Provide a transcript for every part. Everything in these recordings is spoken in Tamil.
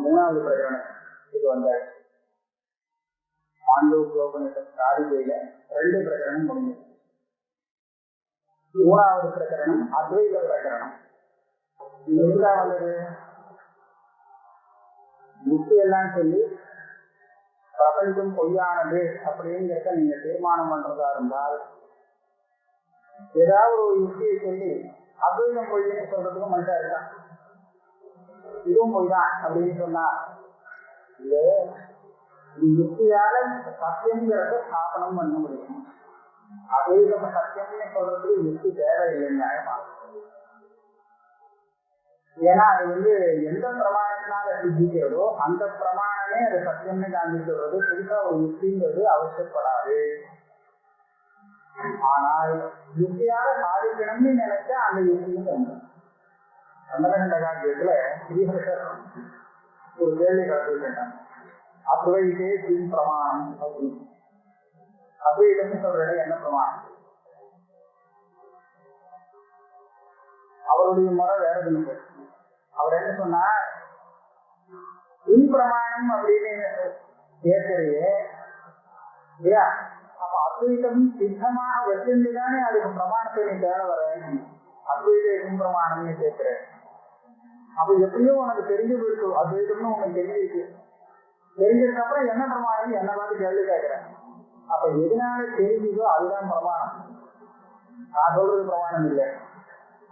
மூணாவது பிரகடனம் இது வந்தாச்சு ஆண்டோபோபனிஷத் காரிகையில ரெண்டு பிரகடனம் முடிஞ்சது மூணாவது பிரகரணம் அத்வைத பிரகரணம். இது வந்தது எல்லாம் சொல்லி பிரபஞ்சம் பொய்யானது அப்படிங்கிறத நீங்க தீர்மானம் பண்றதா இருந்தால் ஏதாவது ஒரு யுக்தியை சொல்லி அத்வைதம் பொய்ன்னு சொல்றதுக்கு மனுஷா இருக்கான் இதுவும் பொய்தான் அப்படின்னு சொன்னா இது யுக்தியால சத்தியங்கிறத ஸ்தாபனம் பண்ண முடியும். அத்வைதம் சத்தியம்னு சொல்றதுக்கு யுக்தி தேவையில்லை நியாயமா? ஏன்னா அது வந்து எந்த பிரமாணத்தினால சித்திக்கிறதோ அந்த பிரமாணமே அது சத்தியம்னு காண்பிக்கிறது புதுசா ஒரு யுக்திங்கிறது அவசியப்படாது. ஆனால் யுக்தியாக சாதிக்கணும்னு நினைச்சா அந்த யுக்தியும் தோணும் சந்தனகண்ட காவியத்துல ஸ்ரீஹர்ஷர் ஒரு கேள்வி கலந்து கலந்துட்டாங்க அத்வைதே பின் பிரமாணம் அப்படின்னு. அத்வைதம்னு சொல்றது என்ன பிரமாணம்? அவருடைய முறை வேற தினம் அவர் என்ன சொன்னார் பிரமாணம் அப்படின்னு கேட்கறையே இல்லையா? அப்ப அத்வைதம் சித்தமாக வச்சிருந்து தானே அதுக்கு பிரமாணத்தை நீ தேட வர? அத்வைத பிரமாணம்னு கேட்கிறேன் அப்ப எப்படியோ உனக்கு தெரிஞ்சு போயிருக்கு அத்வைதம்னு உனக்கு தெரிஞ்சிருக்கு. தெரிஞ்சதுக்கு அப்புறம் என்ன பிரமாணம் என்ன பார்த்து கேள்வி கேட்கிறேன். அப்ப எதனால தெரிஞ்சுதோ அதுதான் பிரமாணம். நான் சொல்றது பிரமாணம் இல்லை.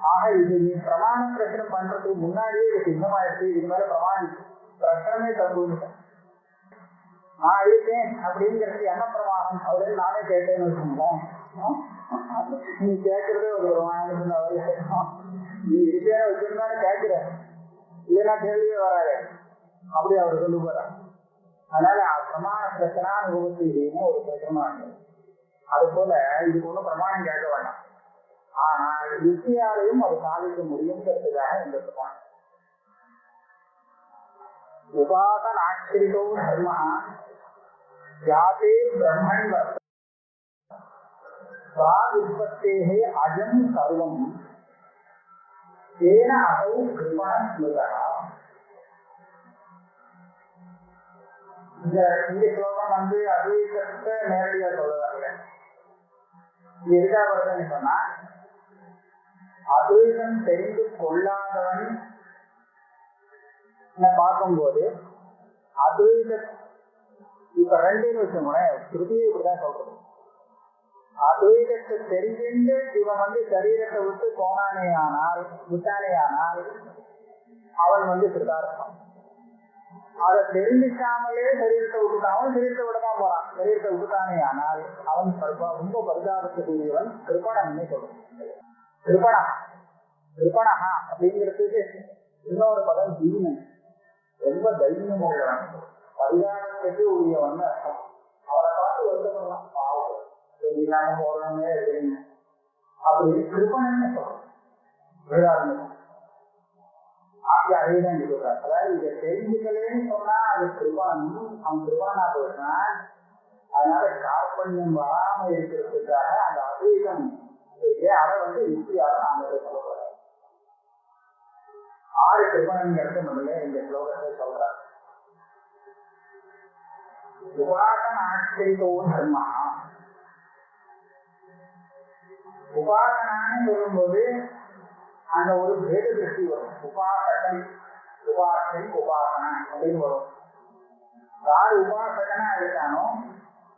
ஆக இது நீ பிரமாண பிரச்சனை பண்றதுக்கு முன்னாடியே இது சித்தமாயிடுச்சு. இது மேல பிரமாணம் பிரச்சனமே தந்துட்டேன் நான் இருக்கேன் அப்படிங்கிறது என்ன பிரமாணம்? அப்படின்னு நானே கேட்டேன்னு வச்சுக்கோங்களேன். நீ கேட்கறதே ஒரு பிரமாணம் நீ இருக்கேன்னு வச்சிருந்தானே கேட்கிறேன். இல்லைன்னா கேள்வியே வராது அப்படி அவர் சொல்லி போறார் அதனால பிரமாண பிரச்சனை அனுபவத்தின்னு ஒரு பிரச்சனை அது போல இதுக்கு ஒன்றும் பிரமாணம் கேட்க வேண்டாம் ஆனால் யுக்தியாலையும் அது சாதிக்க முடியுங்கிறதுக்காக இந்த பிரமாணம் உபாசனாச்சிரிதோ தர்ம ஜாதே பிரம்மணி வர்த்த உற்பத்தேகே அஜம் சர்வம் ஏன அசௌ கிருபண ஸ்மிருதா இந்த இந்த ஸ்லோகம் வந்து அத்வைதத்தை நேரடியா சொல்ல இது எதுக்காக வருதுன்னு சொன்னா அத்வைதம் தெரிந்து கொள்ளாதவன் பார்க்கும்போது அத்வைத இப்ப ரெண்டுன்னு வச்சுக்கோங்களேன் ஸ்ருதியை இப்படிதான் சொல்றது. அத்வைதத்தை தெரிஞ்சுட்டு இவன் வந்து சரீரத்தை விட்டு போனானே ஆனால் விட்டானே ஆனால் அவன் வந்து கிருதார்த்தம் அதை தெரிஞ்சுக்காமலே சரீரத்தை விட்டுட்டான். சரீரத்தை விடதான் போறான். சரீரத்தை விட்டுட்டானே ஆனால் அவன் ரொம்ப பரிதாபத்துக்குரியவன் கிருப்பணம்னு சொல்றான். கிருப்பணா கிருப்பணஹா அப்படிங்கிறதுக்கு இன்னொரு பதம் தீமன். ரொம்ப தைரியம் உள்ளவன் பரிதாபத்துக்கு உரியவன் அர்த்தம் அவரை பார்த்து வருத்தப்படலாம் பாவம் இல்லாம போறவங்க தெரியுங்க அப்படி கிருப்பணன்னு சொல்றோம் வேதாரணம் அப்படி அதேதான் சொல்றாரு அதாவது இதை தெரிஞ்சுக்கலன்னு சொன்னா அது கிருபணம் அவன் கிருபணனா போயிட்டான் அதனால கார்பண்யம் வராம இருக்கிறதுக்காக அந்த அத்வைதம் அதை வந்து யுக்தியாக நாங்கள் சொல்ல போறோம் ஆறு கிருபணங்கிறது முதல்ல இந்த ஸ்லோகத்தை சொல்றார் உபாசன ஆச்சரித்தோ தர்மா உபாசனான்னு சொல்லும்போது அந்த ஒரு பேத திருஷ்டி வரும். உபாசகன் உபாசனை உபாசனா அப்படின்னு வரும். யார் உபாசகனா இருக்கானோ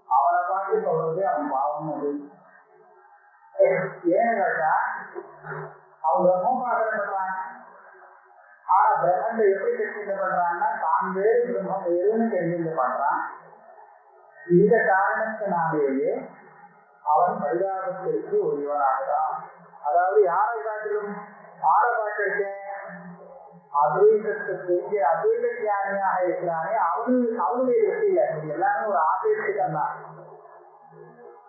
அவனை பார்த்து சொல்றது அவன் பாவம் அது. ஏன்னு கேட்டா அவன் பிரம்மோபாசனை பண்றான். ஆனா பிரம்மத்தை எப்படி தெரிஞ்சுக்க பண்றான்னா தான் வேறு பிரம்மம் வேறுன்னு தெரிஞ்சுக்க பண்றான். இந்த காரணத்தினாலேயே அவன் பரிதாபத்திற்கு உரியவனாகிறான் அதாவது யாரை காட்டிலும் ஆரை பார்த்திருக்கேன் அத்வைதத்துக்கு அத்வைத தியானியாக இருக்கிறானே அவனு அவனுடைய திருஷ்டியில இது எல்லாமே ஒரு ஆதேசிக்கம் தான்.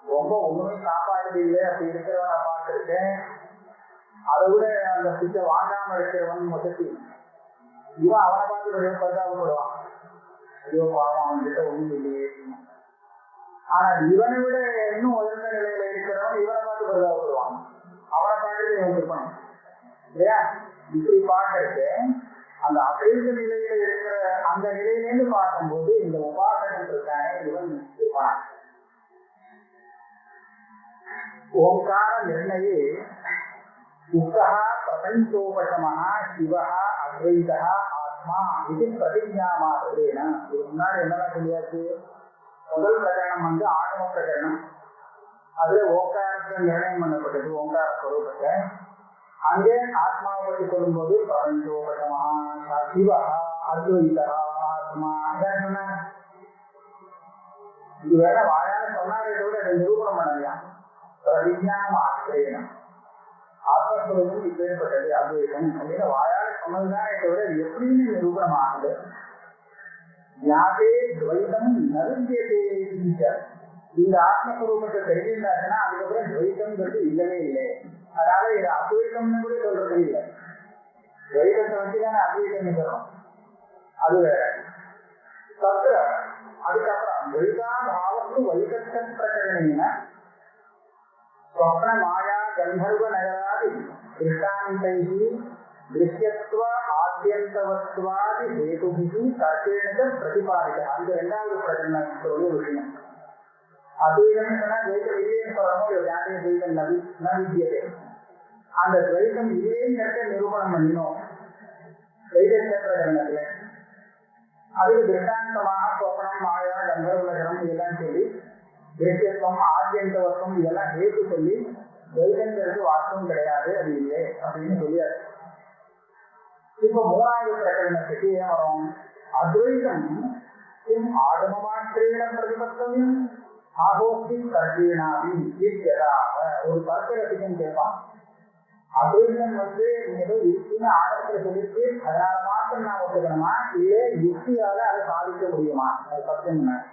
ரொம்ப ஒண்ணுமே காப்பாற்று அப்படி இருக்கிறவனை பார்த்திருக்கேன். அதை விட அந்த சித்த வாங்காம இருக்கிறவன் மொத்தத்தி. இவன் அவனை பார்த்து பரிதாபப்படுவான். ஐயோ பாவம் அவன்கிட்ட ஒண்ணும் இல்லையே. ஆனா இவனை விட இன்னும் உயர்ந்த நிலையில இருக்கிறவன் இவனை பார்த்து பரிதாபப்படுவான். அவனை பார்த்து இவன் இருப்பான். இல்லையா? இப்படி பார்க்கறது அந்த அசைந்த நிலையில இருக்கிற அந்த நிலையிலேருந்து பார்க்கும்போது இந்த உபாசனம் இருக்கானே இவன் இருப்பான். ஓங்கார நிர்ணயே உக்தः பிரபஞ்சோபசமா சிவः அத்வைதா ஆத்மா இது பிரதிஜா மாத்திரேன இதுக்கு முன்னாடி என்னென்ன சொல்லியாச்சு? முதல் பிரகரணம் வந்து ஆகம பிரகரணம். அதுல ஓங்காரத்தை நிர்ணயம் பண்ணப்பட்டது ஓங்கார ஸ்வரூபத்தை அங்கே ஆத்மாவை பற்றி சொல்லும் போது பிரபஞ்சோபசமா சிவா அத்வைதா ஆத்மா அதான் சொன்னாங்க இது வேற வாயால சொன்னாரே தவிர அதை நிரூபணம் பண்ணலையா? விஜயானம் ஆசிரியனம் ஆத்மஸ்வரூபம் இப்பேற்பட்டது அத்வைதம் அப்படின்னு வாயால சொன்னதுதான் தவிர எப்படின்னு நிரூபணம் ஆகுது யாதே துவைதம் நருந்தியதே இந்த ஆத்மஸ்வரூபத்தை தெரிஞ்சிருந்தாச்சுன்னா அதுக்கப்புறம் துவைத்தம்ங்கிறது இல்லவே இல்லை. அதனால இது அத்வைத்தம்னு கூட சொல்றது இல்லை. துவைதத்தை வச்சுதானே அத்வைத்தம் சொல்றோம். அது வேற. தத்திர அதுக்கப்புறம் துவைதாபாவத்து வைகத்த பிரகரணேன ஸ்வப்ன மாயா கந்தர்வ நகராதி திருஷ்டாந்தை திருஷ்யத்துவ ஆத்தியந்தவத்வாதி ஹேதுபிஹி தர்க்கேண பிரதிபாதிக்க அந்த இரண்டாவது பிரகடனத்துடைய விஷயம் அத்வைதம் சொன்னா துவைத்தம் இல்லைன்னு சொல்லணும் ஒரு ஜாதிய நவி நவித்தியதே அந்த துவைத்தம் இல்லைங்கிறத நிரூபணம் பண்ணினோம் துவைத்த பிரகடனத்துல அதுக்கு திருஷ்டாந்தமாக சொப்பனம் மாயா கந்தர்வலகரம் இதெல்லாம் சொல்லி தேசியத்துவம் ஆத்தியந்தவத்துவம் இதெல்லாம் கேட்டு சொல்லி துவைதங்கிறது வாஸ்தவம் கிடையாது அது இல்லை அப்படின்னு சொல்லியாச்சு இப்ப மூணாவது பிரகடனத்துக்கு ஏன் வரும் அத்வைதம் கிம் ஆகம மாத்திரேன பிரதிபத்தவியம் ஆகோஸ்தி தர்க்கீனாபி ஈர்த்தியதாக ஒரு தர்க்க கேட்பான். அத்வைதம் வந்து ஏதோ யுக்தின்னு ஆழத்துல சொல்லிட்டு அதனால மாத்திரம் நான் ஒத்துக்கணுமா? இல்ல யுக்தியால அதை சாதிக்க முடியுமா? அது சத்தியம்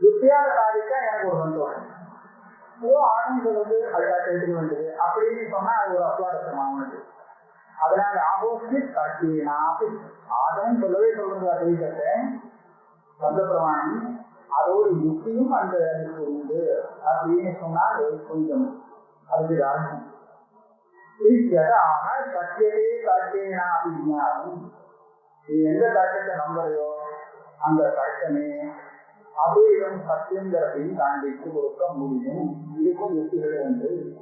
யுக்தியால சாதிச்சா எனக்கு ஒரு சந்தோஷம். ஏதோ ஆனந்தம் வந்து அதுக்காக எடுத்துக்க வேண்டியது. அப்படின்னு சொன்னா அது ஒரு அஸ்வாரஸ்யமா அவனுக்கு அதனால ஆகோஸ்தி தர்க்கீனாபி ஆதம் சொல்லவே சொல்றது அத்வைதத்தை சொந்த பிரமாணம். அதோடு யுக்தியும் அந்த அதுக்கு உண்டு. அப்படின்னு சொன்னால் கொஞ்சம் அதுக்கு அர்த்தம் ஆக சத்தியதே தர்க்கேனா விஞ்ஞானம் நீ எந்த தர்க்கத்தை நம்புறையோ அந்த தர்க்கமே அபேதம் சத்தியங்கிறதையும் காண்பித்து கொடுக்க முடியும். இதுக்கும் யுக்திகள் உண்டு.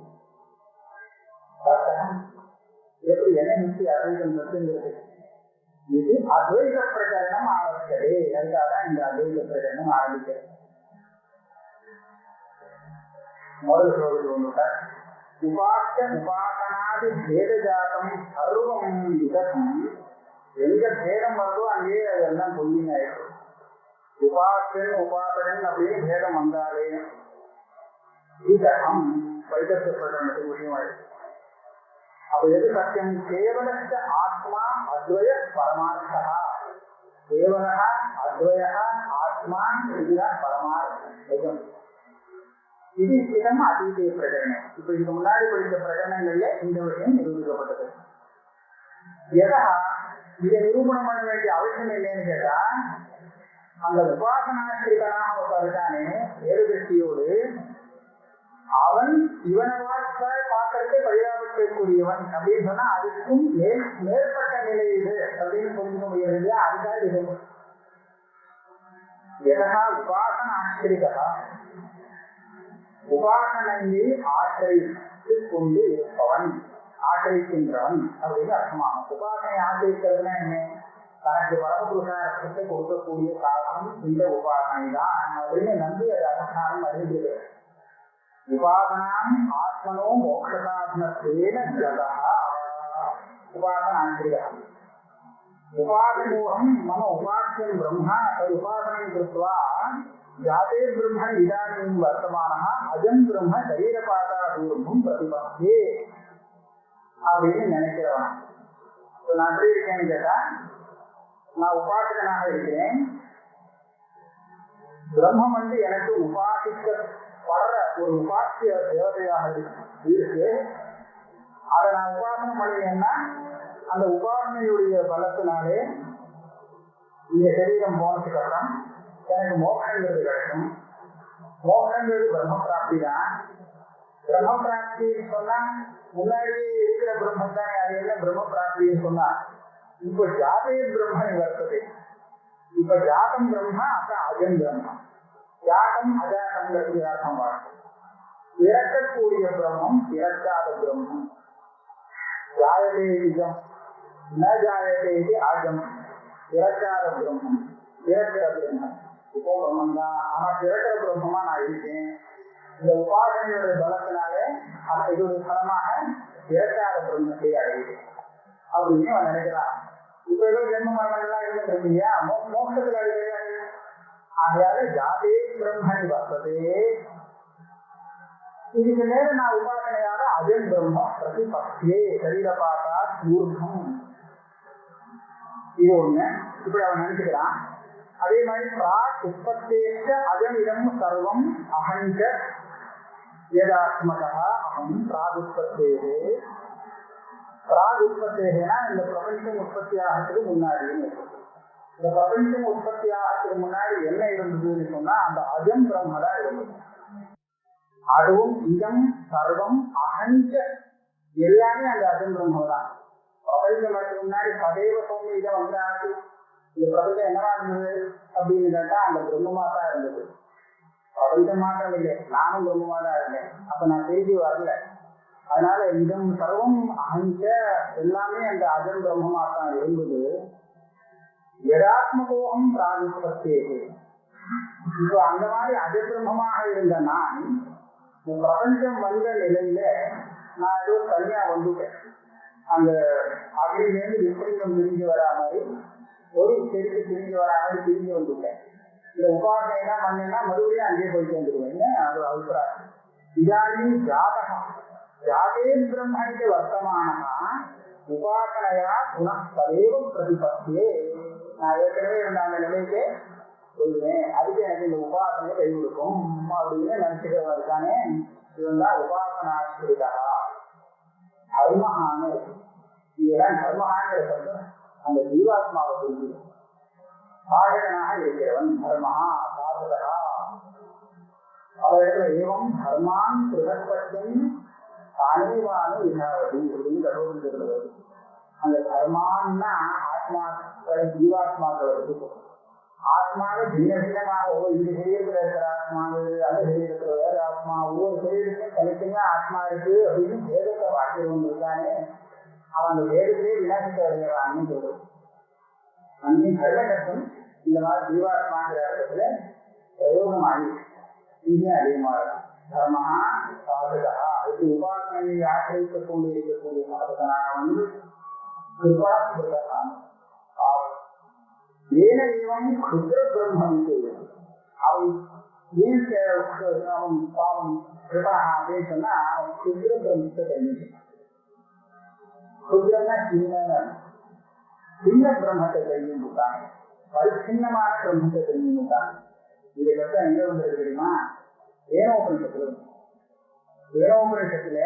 தர்க்கம் எப்படி என்ன யுக்தி அபேதம் இது அத்வைத பிரகடனம் ஆரம்பிச்சதே அதுக்காக இந்த அத்வைத பிரகடனம் ஆரம்பிக்கிறது. முதல் ஸ்லோகத்தில் வந்துட்டார் உபாச உபாசனாதி பேதஜாதம் சர்வம் விதம் எங்க பேதம் வருதோ அங்கேயே அதெல்லாம் பொய்யிங்க உபாசன் உபாசனன் அப்படின்னு பேதம் வந்தாலே விதம் வைத்தப்படுறது விஷயமாயிடுச்சு அப்ப எது சத்தியம் கேவலச்ச ஆத்மா அத்வய பரமார்த்தா கேவலா அத்வய ஆத்மா இதுதான் பரமார்த்தம் இது இதம் அதீதே பிரகடனம் இப்ப இதுக்கு முன்னாடி படித்த பிரகடனங்கள்ல இந்த விஷயம் நிரூபிக்கப்பட்டது எதா இதை நிரூபணம் பண்ண வேண்டிய அவசியம் இல்லைன்னு கேட்டா அந்த உபாசனாசிரியனாக இருக்கானே வேறுதிருஷ்டியோடு அவன் இவனை பார்த்த பார்க்கறதே பரிதாபத்திற்குரியவன் அப்படின்னு சொன்னா அதுக்கும் மேல் மேற்பட்ட நிலை இது அப்படின்னு புரிஞ்சுக்க முடியாது இல்லையா? அதுக்காக இது எதா உபாசன ஆசிரியா உபாசனையை ஆசிரித்து கொண்டு இருப்பவன் ஆசிரிக்கின்றவன் அப்படின்னு அர்த்தமாகும். உபாசனை ஆசிரிக்கிறதுனா என்ன? தனக்கு பரமபுருஷார்த்தத்தை கொடுக்கக்கூடிய காரணம் இந்த உபாசனை தான் அப்படின்னு நம்பி அது அனுஷ்டானம் அறிந்திருக்கிறது உபாசனாம் ஆத்மனோ மோட்சசாத்மத்வேன ஜகா உபாசனாசிரியா உபாசனோகம் மம உபாசியம் பிரம்மா தது உபாசனம் கிருத்வா ஜாதே பிரம்ம இதானீம் வர்த்தமானः அஜம் பிரம்ம சரீரபாதா தூர்மம் பிரதிபத்தே அப்படின்னு நினைக்கிறவன். இப்போ நான் எப்படி இருக்கேன்னு கேட்டா நான் உபாசகனாக இருக்கிறேன் பிரம்மம் வந்து எனக்கு வர்ற ஒரு உபாசிய தேவதையாக இருக்கு. அதை நான் உபாசனம் பண்ணினேன்னா அந்த உபாசனையுடைய பலத்தினாலே இந்த சரீரம் போனதுக்கு அப்புறம் எனக்கு மோகங்கிறது கிடைக்கும். மோகங்கிறது பிரம்ம பிராப்தி தான் பிரம்ம பிராப்தின்னு சொன்னா முன்னாடியே இருக்கிற பிரம்மம் தான் அது என்ன பிரம்ம பிராப்தின்னு சொன்னா இப்ப ஜாதே பிரம்மன் வர்த்தது. இப்ப ஜாதம் பிரம்மா அப்ப அஜன் பிரம்மா. தியாகம் அஜாதங்கிறது அர்த்தம் பார்க்கும் இறக்கக்கூடிய பிரம்மம் இறக்காத பிரம்மம். ஜாயதே இஜம் ந ஜாயதே இது அஜம் இறக்காத பிரம்மம் இறக்கிற பிரம்மம். இப்போ பிரம்மம் தான் ஆனா இறக்கிற பிரம்மமா நான் இருக்கேன். இந்த உபாசனையோட பலத்தினாலே ஆனா இது ஒரு பலமாக இறக்காத பிரம்மத்தை அடையுது அப்படின்னு அவன் நினைக்கிறான். இப்ப ஏதோ ஜென்ம மரணங்கள்லாம் இருந்துட்டு இல்லையா மோ- மோட்சத்துல அது ஆகையால ஜாதே பிரம்மணி வசதே இதுக்கு மேல நான் உபாசனையாக அஜன் பிரம்ம பிரதிபக்தியே சரீர பாட்டா ஊர்தம் இது ஒண்ணு. இப்படி அவன் நினைச்சுக்கிறான். அதே மாதிரி பிராக் உற்பத்தேச்ச அஜமிதம் சர்வம் அகஞ்ச ஏதாத்மகா அகம் பிராகுற்பத்தேகே பிராகுற்பத்தேகனா இந்த பிரபஞ்சம் உற்பத்தி ஆகிறதுக்கு முன்னாடின்னு இந்த பிரபஞ்சம் உற்பத்தி ஆகிறதுக்கு முன்னாடி என்ன இருந்ததுன்னு சொன்னா அந்த அஜம் பிரம்ம தான் இருந்தது. அதுவும் இதம் சர்வம் அகஞ்ச எல்லாமே அந்த அஜம் பிரம்ம தான். பிரபஞ்சம் வரதுக்கு முன்னாடி சதைவ சோமி இதை வந்தாச்சு இந்த பிரபஞ்சம் என்னவா இருந்தது அப்படின்னு கேட்டா அந்த பிரம்மமா தான் இருந்தது. பிரபஞ்சம் இல்லை நானும் பிரம்மமா தான் இருந்தேன். அப்ப நான் திருப்பி வரல. அதனால இதம் சர்வம் அகஞ்ச எல்லாமே அந்த அஜம் பிரம்மமா தான் இருந்தது. யதாத்மகோகம் பிராகுபத்தேகே இப்போ அந்த மாதிரி அஜபிரமமாக இருந்த நான் இந்த பிரபஞ்சம் வந்த நிலையில நான் ஏதோ தனியா வந்துட்டேன். அந்த அக்னிலேருந்து விபரீதம் பிரிஞ்சு வரா மாதிரி ஒரு செருக்கு பிரிஞ்சு வரா மாதிரி பிரிஞ்சு வந்துட்டேன். இந்த உபாசனை தான் பண்ணேன்னா மறுபடியும் அங்கேயே போயிட்டு வந்துடுவேன் அது அபிப்பிராயம். இதானி ஜாதகம். ஜாதே பிரம்மணிக்கு வர்த்தமானமா உபாசனையா புனః பிரதிபத்தியே. நான் ஏற்கனவே இருந்த அந்த நிலைக்கே சொல்லுவேன். அதுக்கு எனக்கு இந்த உபாசனை கை கொடுக்கும். அப்படின்னு நினைச்சுக்கிறவன் இருக்கானே. இவன் தான் உபாசனாஸ்திரிதா தர்மஹான்னு இருக்கு இதெல்லாம் தர்மஹாங்கிற சப்தம் அந்த ஜீவாத்மாவை புரிஞ்சுக்கும் சாதகனாக இருக்கிறவன் தர்மஹா சாதகா பல ஏவம் தர்மான் பிரகற்பட்டும் தானேவானு விசாரதி அப்படின்னு கடவுள் இருக்கிறது அந்த கர்மான்னா ஆத்மாக்களை ஜீவாத்மாக்களை பற்றி ஆத்மாவை சின்ன சின்னமாக ஒவ்வொரு இந்த சரீரத்தில் இருக்கிற ஆத்மா அந்த சரீரத்தில் வேற ஆத்மா ஒவ்வொரு சரீரத்துக்கும் தனித்தனியா ஆத்மா இருக்கு அப்படின்னு வேதத்தை வாக்கியம் இருக்கானே அவன் அந்த வேதத்திலே விநாசத்தை அடைகிறான்னு சொல்றது அங்கே கர்மகத்தம் இந்த மாதிரி ஜீவாத்மாங்கிற இடத்துல பிரயோகம் ஆகிருக்கு இங்கே அதிகமாக தர்மஹா சாதகா. இது உபாசனையை ஆசிரியத்துக் கொண்டு இருக்கக்கூடிய சாதகனாக வந்து கிருபா அவன் ஏன் அவன் பாவம் அப்படின்னு சொன்னா அவன் பிரம்மத்தை தெரிஞ்சுக்கிறான் சின்ன சின்ன பிரம்மத்தை தெரிஞ்சுட்டாங்க பரிச்சின்னமான பிரம்மத்தை தெரிஞ்சுட்டாங்க இந்த கஷ்டம் எங்க வந்திருக்கு தெரியுமா ஏனோபனிஷத்துல ஏனோபனிஷத்துல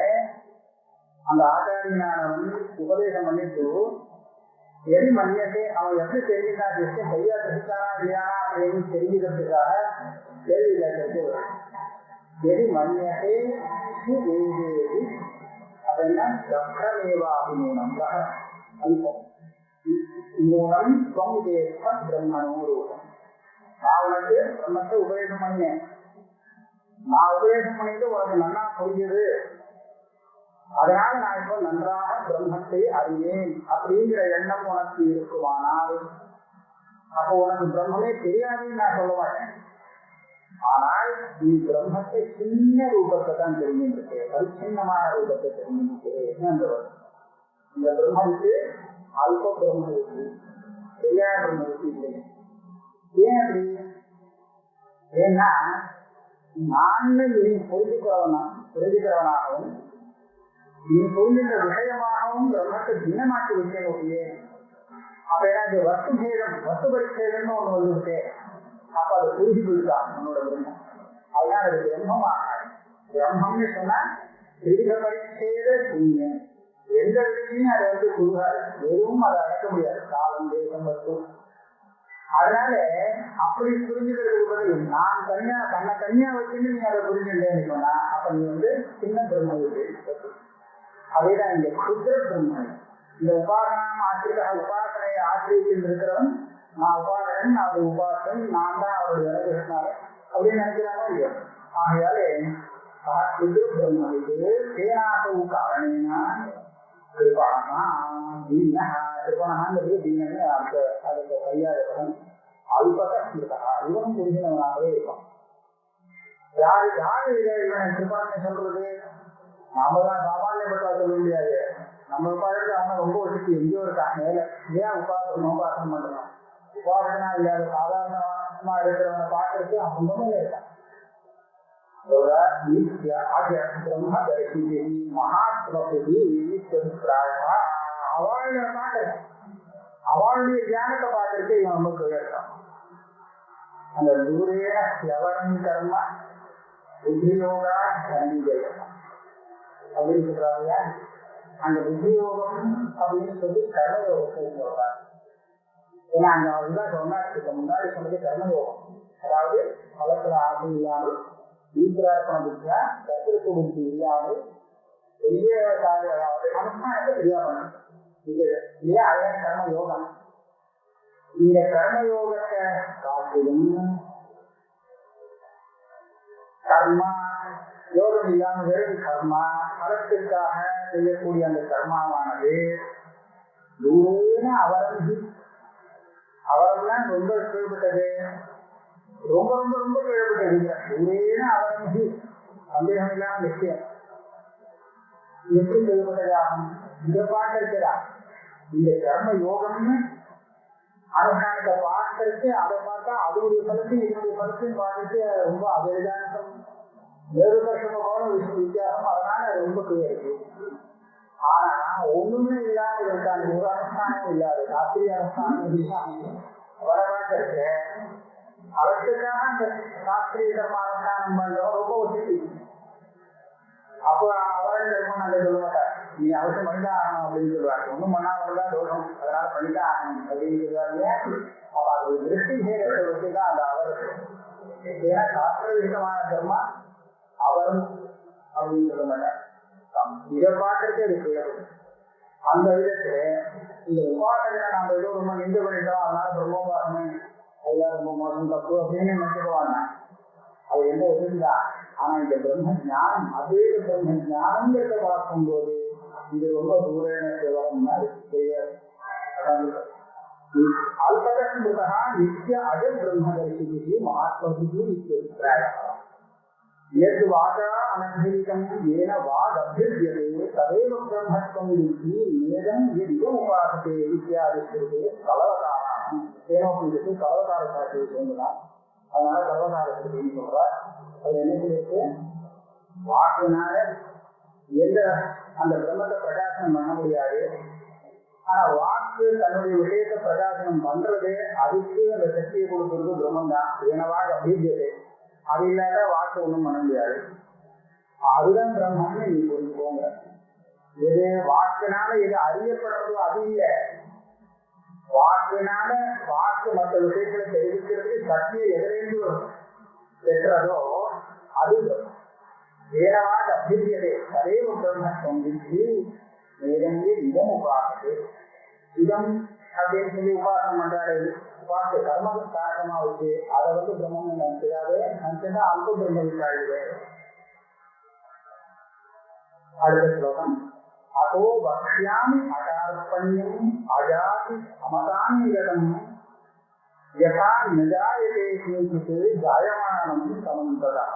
அந்த ஆச்சாரியனானவன் உபதேசம் பண்ணிட்டு எரி மன்னியத்தை அவன் எப்படி தெரிஞ்சுட்டா விஷயம் சரியா தெரிஞ்சானா இல்லையானா அப்படின்னு தெரிஞ்சுக்கிறதுக்காக கேள்வி கேட்கறது எரி எது மன்னியத்தை வேதேதி அப்படின்னா தக்ஷமேவா அபிமூலம் அந்த அல்பம் மூலம் துவம் தேச பிரம்மணோ ரூபம் நான் உனக்கு பிரம்மத்தை உபதேசம் பண்ணேன் நான் உபதேசம் பண்ணிட்டு உனக்கு நன்னா புரிஞ்சது. அதனால நான் இப்போ நன்றாக பிரம்மத்தை அறியேன் அப்படிங்கிற எண்ணம் உனக்கு இருக்குமானால் அப்போ உனக்கு பிரம்மமே தெரியாதுன்னு நான் சொல்ல மாட்டேன். ஆனால் நீ பிரம்மத்தை சின்ன ரூபத்தை தான் தெரிஞ்சிருக்கு பரிச்சின்னமான ரூபத்தை தெரிஞ்சிருக்கு என்று இந்த பிரம்மனுக்கு அல்ப பிரம்ம இருக்கு. தெரியாத பிரம்ம இருக்கு இல்லை. ஏன் அப்படி? ஏன்னா நான் நீ புரிஞ்சுக்கிறவனா புரிஞ்சுக்கிறவனாகவும் நீ சொல்கின்ற விஷயமாகவும் பிரம்மத்தை பின்னமாக்கி வைக்கக்கூடிய அப்ப எனக்கு வஸ்து சேதம் வஸ்து பரிச்சேதம்னு ஒண்ணு வந்துருக்கு அப்ப அதை புரிஞ்சு போயிட்டா உன்னோட பிரம்மம். அதனால அது பிரம்மம் பிரம்மம்னு சொன்னா திருக பரிச்சேத சூன்யம் எந்த இடத்துலையும் அதை வந்து குருகாது வெறும் அதை அடக்க முடியாது. காலம் தேசம் வஸ்து. அதனால அப்படி புரிஞ்சுக்கிறதுக்கு பதில் நான் தனியா தன்னை தனியா வச்சுட்டு நீங்க அதை புரிஞ்சுட்டேன்னு சொன்னா அப்ப நீ வந்து சின்ன பிரம்ம அதேதான் இங்க குதிர பிரம்ம இந்த உபாசனம் ஆசிரியர் உபாசனையை ஆசிரியத்தில் இருக்கிறவன் நான் உபாசகன் அது உபாசன் நான் தான் அவருடைய அனுகிரகனால அப்படின்னு நினைக்கிறாங்க இல்லையா ஆகையாலே குதிர பிரம்ம இது சேனாசவு காரணேனா திருப்பணா தீன திருப்பணாங்கிறது தீனன்னு அந்த அதுக்கு கையாளப்படும் அல்பக ஸ்மிருதா இவனும் புரிஞ்சினவனாகவே இருப்பான் யாரு யாரு இதை இவனை திருப்பணத்தை சொல்றது நாம தான் சாமானியப்பட்டா சொல்ல முடியாது. நம்ம உட்காந்து அவனை ரொம்ப வச்சுட்டு எங்கேயோ இருக்கான் மேல. ஏன் உபாசனம் உபாசனம் பண்றோம் உபாசனா இல்லாத சாதாரணமா இருக்கிறவனை பார்க்கறதுக்கு அவன் ஒண்ணுமே இருக்கான் அவளுடைய பார்க்கல அவளுடைய தியானத்தை பார்க்கறது இவன் ரொம்ப கேட்கிறான் அந்த தூரேன எவரும் கர்ம? புத்தியோகா சந்திஜயம் அப்படின்னு சொல்றாங்க அந்த புத்தியோகம் அப்படின்னு சொல்லி கர்மயோகத்தை சொல்றாங்க. ஏன்னா அந்த அவர் முன்னாடி சொன்னது கர்மயோகம். அதாவது பலத்துல ஆசை இல்லாமல் ஈஸ்வரார்ப்பண புத்தியா கத்திற்கு புத்தி இல்லாமல் பெரிய காரியம் பண்ணணும் இது இல்லையா அதான் கர்ம யோகம் இந்த கர்மயோகத்தை காட்டிலும் கர்மா யோகம் இல்லாம வெறும் கர்மா பலத்திற்காக செய்யக்கூடிய அந்த கர்மாவானது தூரேன அவரம்பி அவரம்னா ரொம்ப கீழ்பட்டது ரொம்ப ரொம்ப ரொம்ப கீழ்பட்டது தூரேன அவரம்பி சந்தேகம் இல்லாம விஷயம் எப்படி கீழ்பட்டதாகும் இந்த பாட்டு இருக்கிறா இந்த கர்ம யோகம்னு அனுஷ்டானத்தை பார்க்கறது அதை பார்த்தா அதனுடைய பலத்தை இதனுடைய பலத்தையும் பார்த்துட்டு ரொம்ப அபரிதானம் வேறு வருஷமா போன வித்தியாசம் அதனால ரொம்ப கிளியர் இருக்கு ஆனா ஒண்ணுமே இல்லாம இருக்காங்க. ஒரு அனுஷ்டானம் இல்லாது சாஸ்திரிய அனுஷ்டானம் இல்லாம வரவாட்டு இருக்கு அவற்றுக்காக அந்த சாஸ்திரிய தர்ம அனுஷ்டானம் பண்றவங்க ரொம்ப ஒத்துக்கு. அப்ப அவரே தர்மம் நல்ல சொல்ல மாட்டார் நீ அவசியம் பண்ணிதான் ஆகணும் அப்படின்னு சொல்லுவாங்க. ஒண்ணும் பண்ணாமதான் தோஷம் அதனால பண்ணிதான் ஆகணும் அப்படின்னு சொல்லுவாங்க. அப்ப அது திருஷ்டி சேரத்தை வச்சுதான் அந்த அவர் ஏன்னா சாஸ்திர விகிதமான தர்மம் அவரும் அப்படின்னு சொல்ல மாட்டார் இதை பார்க்கறதே அது பேரும் அந்த விதத்துல இந்த உபாசகரை நாம ஏதோ ரொம்ப நின்று பண்ணிட்டோம் அதனால பிரம்மோபாசனை அதெல்லாம் ரொம்ப மோசம் தப்பு அப்படின்னு நினைச்சுக்குவாங்க. அது எந்த இருந்தா ஆனா இந்த பிரம்ம ஞானம் அதே பிரம்ம ஞானங்கிறத பார்க்கும்போது இது ரொம்ப தூரேன கேவலம் தெரியாது அல்பகஸ்மிருதா நித்திய அஜ பிரம்மதர்ஷிகி மகாத்மதியும் நித்திய यद्वाचा अनभ्यनिकम् येन वादभ्युज्यते तदेव ब्रह्मत्वम् इति नेदम् यदिदमुपासते इत्यादि श्रुते கலவதாரம் ஏனோ பூஜைக்கு கலவதார சாட்சியை சொல்லலாம் அதனால கலவதார ஸ்ருதின்னு சொல்றார் அது என்ன சொல்லிருக்கு வாக்குனால எந்த அந்த பிரம்மத்தை பிரகாசனம் பண்ண முடியாது. ஆனா வாக்கு தன்னுடைய விஷயத்தை பிரகாசனம் பண்றது அதுக்கு அந்த சக்தியை கொடுக்கறது பிரம்மம் தான் ஏனவாக அபிஜியதே அது இல்லாத வாக்கு ஒண்ணும் பண்ண முடியாது. அதுதான் பிரம்மம்னு நீ புரிஞ்சுக்கோங்க எது வாக்குனால எது அறியப்படுறதோ அது இல்லை. வாக்குனால வாக்கு மற்ற விஷயங்களை தெரிவிக்கிறதுக்கு சக்தியை எதிரேந்து பெற்றதோ அது வேறவாக அபிரியதே ததேவ பிரம்மத்துவம் வித்தி நேரங்கே இதம் உபாசது இதம் அப்படின்னு சொல்லி உபாசனம் பண்றாரு. உபாச கர்ம காரணமா வச்சு அதை வந்து பிரம்மம் நினைக்கிறாரு நினைச்சா அல்ப பிரம்ம விட்டாளுவே அடுத்த ஸ்லோகம். அதோ வக்ஷ்யாமி அகார்பண்யம் அஜாதி அமதானிகதம் யதா நிஜாயதே கிஞ்சித் ஜாயமானம் சமந்ததா.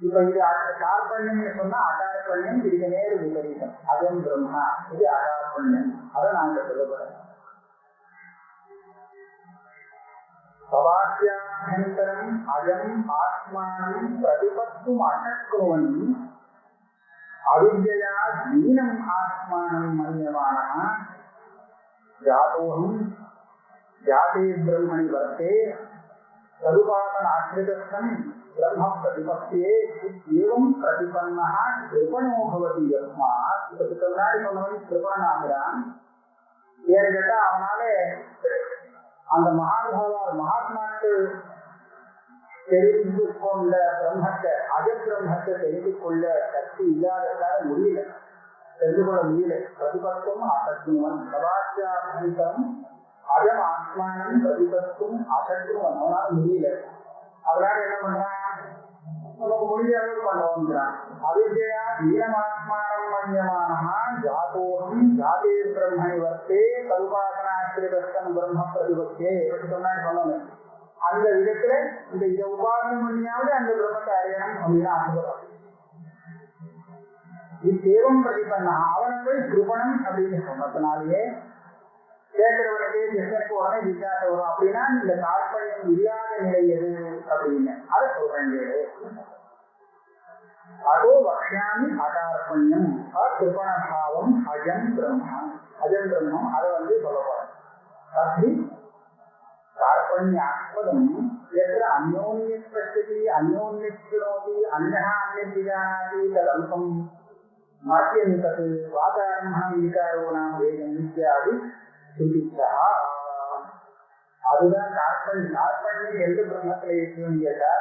இப்ப இது கார்பண்யம்னு சொன்னா அகார்பண்யம் இதுக்கு நேரு விபரீதம். அதன் பிரம்மா இது அகார்பண்யம் அதை நாங்க சொல்லப்படுறோம் சவாக்கியாபியந்தரம் அயம் ஆத்மானம் பிரதிபத்தும் அசக்குவன் அவித்யா தீனம் ஆத்மானம் மன்யமான ஜாதோகம் ஜாதே பிரம்மணி வர்த்தே तदुपासनाश्रितस्थं ब्रह्म प्रतिपत्तिये एवं प्रतिपन्नः कृपणो भवति यस्मात् இதுக்கு முன்னாடி சொன்னவன் கிருபணன் ஆகிறான் ஏன்னு கேட்டா அவனால அந்த மகானுபாவா மகாத்மாக்கள் தெரிந்து கொண்ட பிரம்மத்தை அஜ பிரம்மத்தை தெரிந்து கொள்ள சக்தி இல்லாததால முடியல. தெரிந்து கொள்ள முடியல. பிரதிபத்தும் அசக்திவன் சதாச்சாரம் அஜம் ஆத்மானம் பிரதிபத்தும் அசக்திவன் அவனால முடியல. அதனால என்ன பண்றான் நமக்கு முடிஞ்ச பண்ணுவோங்கிறான் அவித்யா ஈனமாத்மானம் மன்யமானஹா ஜாதோகம் ஜாதே பிரம்மணி வர்த்தே கல்பாசனாஸ்திரிதஸ்தன் பிரம்ம பிரதிபத்தே சொன்னான்னு சொன்னோம் அந்த விதத்துல இந்த இதை உபாசனம் பண்ணியாவது அந்த பிரம்மத்தை அறியணும் அப்படின்னு ஆசைப்படுறான். இத்தேவம் பிரதிபன்னா அவனை போய் கிருபணம் அப்படின்னு சொன்னதுனாலேயே சேர்க்கிறவனுக்கு கிருஷ்ணருக்கு உடனே விசாரணை வரும் அப்படின்னா இந்த தாற்பயம் இல்லாத நிலை எது அப்படின்னு அதை சொல்றேன் கேளு அதோ வக்ஷாமி அதார்பண்யம் அகிருபணபாவம் அஜம் பிரம்மா அஜம் பிரம்மம் அதை வந்து சொல்ல போறேன் தப்பி தாற்பண்யாஸ்பதம் எத்திர அந்யோன்ய பிரச்சதி அந்யோன்ய கிருணோதி அன்னஹா அந்நியாதி ததல்பம் மாத்தியம் தத்து வாதாரம்பணம் விகாரோ நாம் வேதம் இத்தியாதி சிந்திச்சா அதுதான் தாற்பயம் தாற்பயம் எந்த பிரம்மத்துல இருக்கணும்னு கேட்டா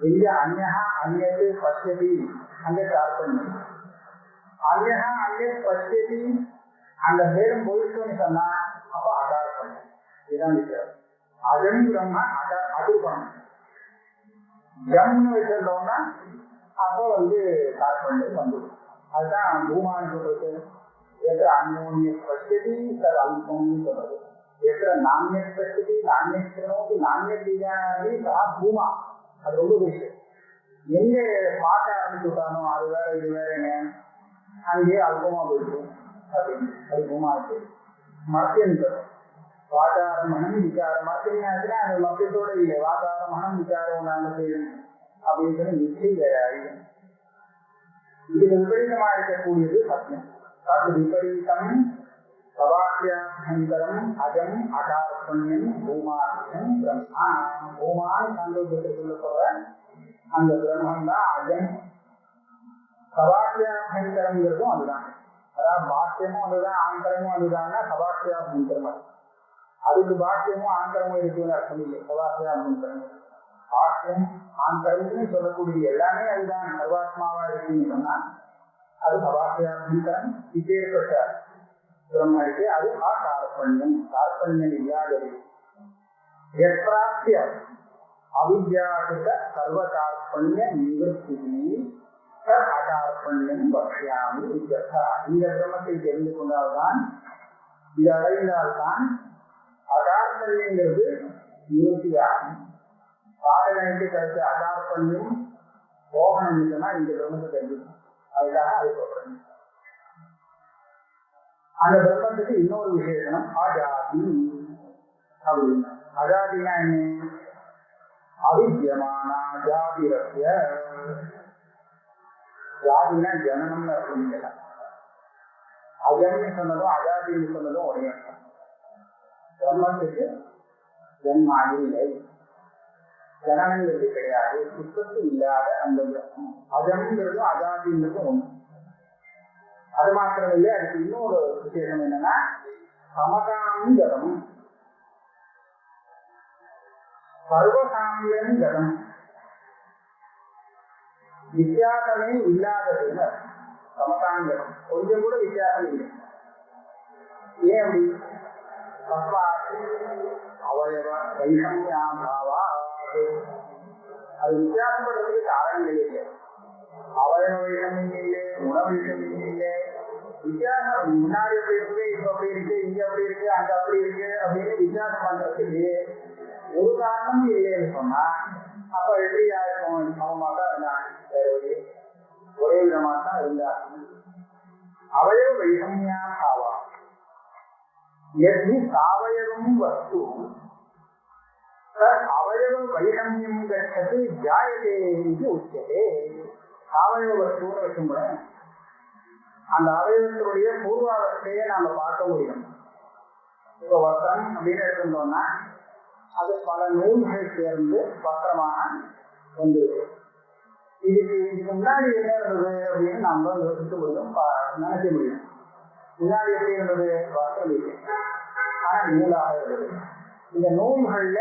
எங்க அந்நா அந்நத்து பசியதி அந்த தாற்பயம் அந்நா அந்நத் பசியதி அந்த பேரும் போயிட்டோம்னு சொன்னா அப்ப அதார்ப்பணம் இதுதான் வித்தியாசம். அதன் பிரம்ம அத அதுபணம் ஜம்னு வச்சிருந்தோம்னா அப்ப வந்து தாற்பயம் வந்துடும். அதுதான் பூமான்னு சொல்றது. ඒක අන්‍යෝන්‍ය ප්‍රතිදී සරලකෝණිකව. ඒක නාම්‍ය ප්‍රතිදී නාම්‍ය ක්‍රමෝකේ නාම්‍ය දිනාවේ සහ භූමා. අර ඔබ විශ්ය. எங்கே பாட்ட ஆரம்பிச்சுட்டானோ அது வேற இது வேறங்க அங்கேயே அல்பமா போயிட்டு அப்படின்னு அல்பமா இருக்கு மத்தியம் தரும் வாதாரமனம் விசாரம் மத்தியாச்சுன்னா அந்த மத்தியத்தோட இல்லை வாதாரமனம் விசாரம் நாங்கள் செய்யணும் அப்படின்னு சொல்லி நிச்சயம் இதுக்கு விபரீதமா இருக்கக்கூடியது சத்தியம் தத் விபரீதம் சவாக்கியாசங்கரம் அஜம் அகார்பண்யம் பூமாசியம் பிரம்மா பூமான் சாந்தோக்கியத்துக்குள்ள சொல்ற அந்த பிரம்மம் தான் அஜம் சவாக்கியாசங்கரம்ங்கிறதும் அதுதான் அதாவது பாக்கியமும் அதுதான் ஆந்தரமும் அதுதான் சவாக்கியாசங்கரம் அதுக்கு பாக்கியமும் ஆந்தரமும் இருக்குன்னு அர்த்தம் இல்லை சவாக்கியாசங்கரம் பாக்கியம் ஆந்தரம்னு சொல்லக்கூடிய எல்லாமே அதுதான் சர்வாத்மாவா இருக்குன்னு சொன்னா அது சவாக்கியாசங்கரம் இப்பேற்பட்ட பிரம்ம இருக்கு அது ஆ கார்பண்யம் கார்பண்யம் இல்லாதது. எப்பிராப்திய அவித்யாகிருத சர்வ கார்பண்ய நிவர்த்தி அகார்பண்யம் வக்ஷாமி இந்த பிரம்மத்தை தெரிந்து கொண்டால்தான் இது அடைந்தால்தான் அகார்பண்யங்கிறது நிவர்த்தியாகும். பாடகனுக்கு கருத்து அகார்பண்யம் போகணும் சொன்னா இந்த பிரம்மத்தை தெரிஞ்சுக்கணும். அதுக்காக அது அந்த பிரம்மத்துக்கு இன்னொரு விசேஷனம் அஜாதி அப்படின்னு. அஜாதினா என்ன? அவித்தியமான ஜாதி ரத்திய ஜாதினா ஜனனம்னு அர்த்தம் இல்லை அஜம்னு சொன்னதும் அஜாதின்னு சொன்னதும் ஒரே அர்த்தம். பிரம்மத்துக்கு ஜன்மா இல்லை ஜனனங்கிறது கிடையாது. சுத்தத்து இல்லாத அந்த பிரம்மம். அஜம்ங்கிறதும் அஜாதிங்கிறதும் ஒண்ணு. அது மாத்திரம் இல்லை அதுக்கு இன்னொரு விசேஷம் என்னன்னா சமகாமி கதம் சர்வசாமியம் கதம் வித்தியாசமே இல்லாததுன்னு சமகாங்கதம் கொஞ்சம் கூட வித்தியாசம் இல்லை. ஏன் அப்படி? தஸ்மாத் அவயவ வைஷமியாபாவா அது வித்தியாசப்படுறதுக்கு காரணம் இல்லை. அவரண வைஷமியம் இல்லை உண வைஷமியம் இல்லை வித்தியாசம் முன்னாடி அப்படி இருக்குது இப்ப அப்படி இருக்கு இங்க அப்படி இருக்கு அங்க அப்படி இருக்கு அப்படின்னு வித்தியாசம் பண்றதுக்கு ஒரு காரணமும் இல்லைன்னு சொன்னா அப்ப எப்படி யாருக்கும் சமமா தான் இருந்தாங்க ஒரே விதமா தான் இருந்தாங்க அவயவ வைஷமியா ஆவா எது சாவயவம் வஸ்து? அவயவம் வைஷமியம் கட்சது ஜாயதே இது உச்சதே. சாவயவ வஸ்துன்னு கூட அந்த அவயவத்தினுடைய பூர்வாவஸ்தையை நாம பார்க்க முடியும். இப்போ வஸ்திரம் அப்படின்னு எடுத்திருந்தோம்னா அது பல நூல்கள் சேர்ந்து வஸ்திரமாக வந்துருக்கு இதுக்கு இதுக்கு முன்னாடி என்ன இருந்தது அப்படின்னு நம்ம யோசிக்க முடியும் நினைக்க முடியும். முன்னாடி எப்படி இருந்தது? வஸ்திரம் இல்லை ஆனா நூலாக இருந்தது. இந்த நூல்கள்ல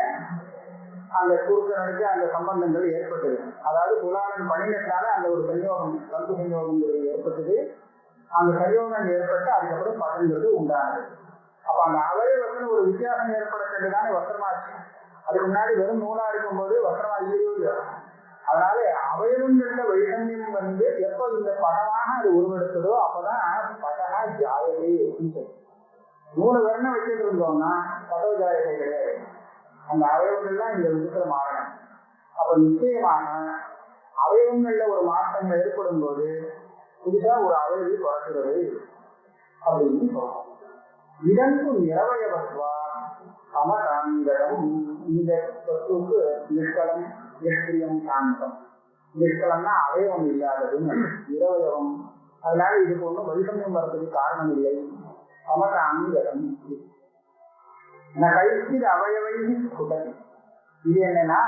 அந்த குறுக்கனுக்கு அந்த சம்பந்தங்கள் ஏற்பட்டது. அதாவது புலாளன் பணினத்தால அந்த ஒரு சஞ்சோகம் கல்பு சஞ்சோகங்கிறது ஏற்பட்டது. அந்த சஞ்சோகம் ஏற்பட்டு அதுக்கப்புறம் படங்கிறது உண்டானது. அப்ப அந்த அவயவத்தில் ஒரு வித்தியாசம் ஏற்படக்கூடியதானே வஸ்திரமாச்சு அதுக்கு முன்னாடி வெறும் நூலா இருக்கும்போது வஸ்திரமா இல்லையோ அதனால அவயவங்கள்ல வைஷமியம் வந்து எப்போ இந்த படமாக அது உருவெடுத்ததோ அப்பதான் படகா ஜாயகை அப்படின்னு நூலை வர்ணம் வச்சுட்டு இருந்தோம்னா பதவ ஜாயகை கிடையாது. அந்த அவயவங்கள்லாம் இந்த விதத்துல மாறணும் அப்ப நிச்சயமாக அவயவங்கள்ல ஒரு மாற்றங்கள் ஏற்படும் போது புதுசா ஒரு அவயவி பிறக்கிறது அப்படின்னு சொல்றோம். இதற்கு நிறவயவத்வா சமகாந்தரம் இந்த சொத்துக்கு நிஷ்கலம் நிஷ்கிரியம் சாந்தம். நிஷ்கலம்னா அவயவம் இல்லாததுன்னு நிறவயவம் அதனால இதுக்கு ஒன்றும் வைஷமியம் வர்றதுக்கு காரணம் இல்லை. சமகாந்தரம் கைஸ்திர அவயவை குடல் இது என்னன்னா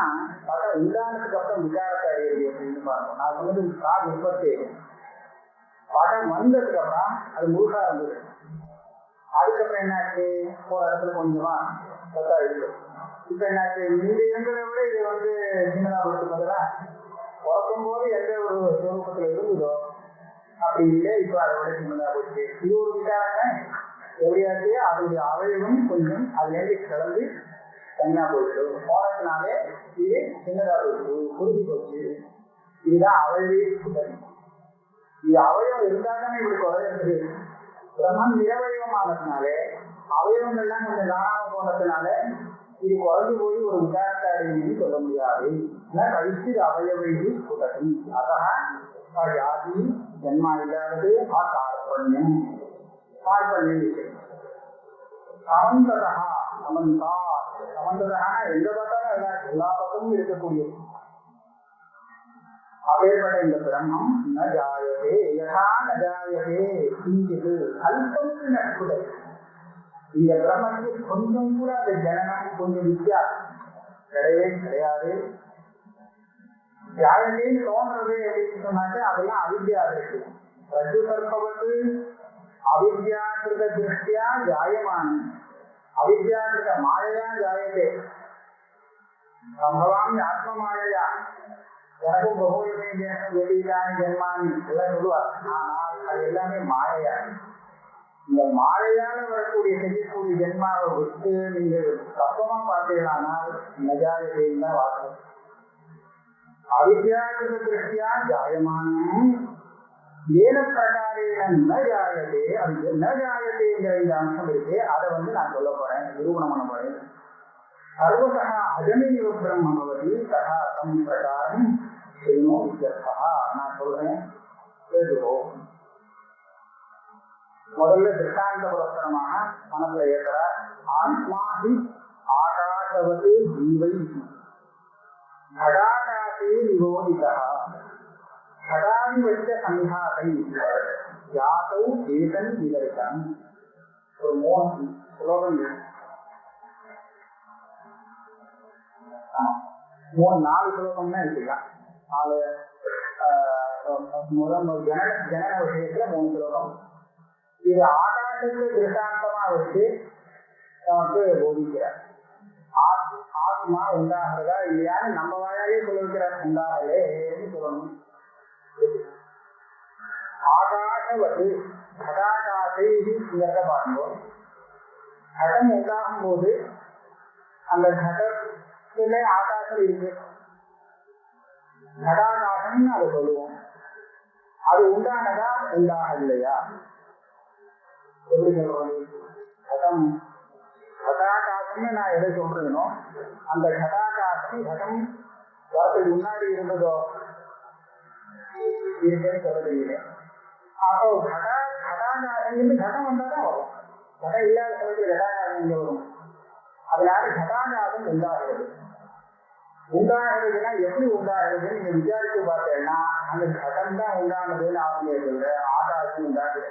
பல உண்டானதுக்கு அப்புறம் விசாரத்தை அடையிறது அப்படின்னு பார்க்கணும் நான் சொன்னது கால் உற்பத்தி படம் வந்ததுக்கு அப்புறம் அது முழுசா இருந்தது. அதுக்கப்புறம் என்னாச்சு? ஒரு இடத்துல கொஞ்சமா சத்தா இருக்கு. இப்ப என்னாச்சு? இந்த இருந்ததை விட இது வந்து சின்னதா கொடுத்து பதிலா பிறக்கும் போது எந்த ஒரு சுரூபத்துல இருந்ததோ அப்படி இல்லை இப்ப அதை விட சின்னதா போச்சு. இது ஒரு விகாரம் எப்படியாச்சு அதனுடைய அவயவம் கொஞ்சம் அதுலேருந்து கிளம்பி தனியா போயிட்டு போனதுனாலே இது சின்னதா போயிட்டு குறுகி போச்சு இதுதான் அவயவே சுத்தம் இது அவயவம் இருந்தாதானே இவருக்கு குறையிறது பிரம்மன் நிரவயவமானதுனாலே அவயவங்கள்லாம் கொஞ்சம் காணாம போனதுனால இது குறைஞ்சு போய் ஒரு விசாரத்தை அடையுன்னு சொல்ல முடியாது. கழித்து அவயவை சுதகி அதான் ஜாதி ஜென்மா இல்லாதது ஆ கார்பண்யம் கார்பண்யம் சமந்ததா சமந்தா. சமந்ததா எங்க பார்த்தாலும் எல்லா பக்கமும் இருக்கக்கூடியது. அப்பேற்பட்ட இந்த பிரம்மம் ந ஜாயதே யதா ந ஜாயதே கிஞ்சிது நட்புடை இந்த பிரம்மத்துக்கு கொஞ்சம் கூட அந்த ஜனனம் கொஞ்சம் வித்தியாசம். கிடையவே கிடையாது. ஜாயதேன்னு தோன்றது அப்படின்னு சொன்னாக்க அதெல்லாம் அவித்யா இருக்கு. ரஜு கற்பவது அவித்யாகிருத திருஷ்டியா ஜாயமான அவித்யாகிருத மாயையா ஜாயதே சம்பவாமி ஆத்ம மாயையா எனக்கும் பகுவமே வெளியிலான ஜென்மானி எல்லாம் சொல்லுவார் ஆனால் அது எல்லாமே மாயையா இந்த மாயையால வரக்கூடிய செய்யக்கூடிய ஜென்மாவை விட்டு நீங்க தப்பமா பார்த்தீங்களானால் நஜாயத்தையும் தான் வாசம் அவித்யாகிருத திருஷ்டியா ஜாயமானம் ஏன பிரகாரேன ந ஜாயதே அது ந ஜாயதேங்கிற இந்த அம்சம் இருக்கு. அதை வந்து நான் சொல்ல போறேன். நிரூபணம் பண்ண போறேன். சர்வசா அஜமேவ பிரம்மபவதி ததா தம் பிரகாரம் செய்யணும் இத்தியர்த்தா நான் சொல்றேன். கேட்டுக்கோ. முதல்ல திருஷ்டாந்த புரஸ்தரமாக மனசுல ஏற்கிற ஆத்மாஹி ஆகாசவது ஜீவை கடாகாசே நிரோதிதா. கடாதி சங்காதை ஏதன் ஒரு மூணு ஸ்லோகம் மூணு நாலு ஸ்லோகம்னா எடுத்துக்கலாம் நாலு முதல் ஜன ஜனன விஷயத்துல மூணு ஸ்லோகம் இது ஆகாசத்தை திருஷ்டாந்தமா வச்சு நமக்கு போதிக்கிறார். ஆத்மா உண்டாகிறதா இல்லையான்னு நம்ம வாயாலே சொல்லிருக்கிறார். உண்டாகலேன்னு சொல்லணும். ஆகாசவது கடாகாசை இங்கிறத கடம் உண்டாகும் போது அந்த கடத்திலே ஆகாசம் இருக்கு. கடாகாசம்னு அதை சொல்லுவோம். அது உண்டானதா உண்டாக எப்படி சொல்றது? கடம் கடாகாசம்னு நான் எதை சொல்றேனோ அந்த கடாகாசம் கடம் வரதுக்கு முன்னாடி இருந்ததோ இருக்குன்னு சொல்ல தெரியல அப்போ கடா கடாகாரம் கடம் வந்தாதான் வரும் கடம் இல்லாத சமயத்தில் கடாகாரம் வரும் அதனால கடாகாரம் உண்டாகிறது உண்டாகிறதுனா எப்படி உண்டாகிறது நீங்க விசாரிச்சு பார்த்தேன்னா அந்த கடம் தான் உண்டானதுன்னு ஆரம்பிக்கிறது ஆகாசம் உண்டாகுது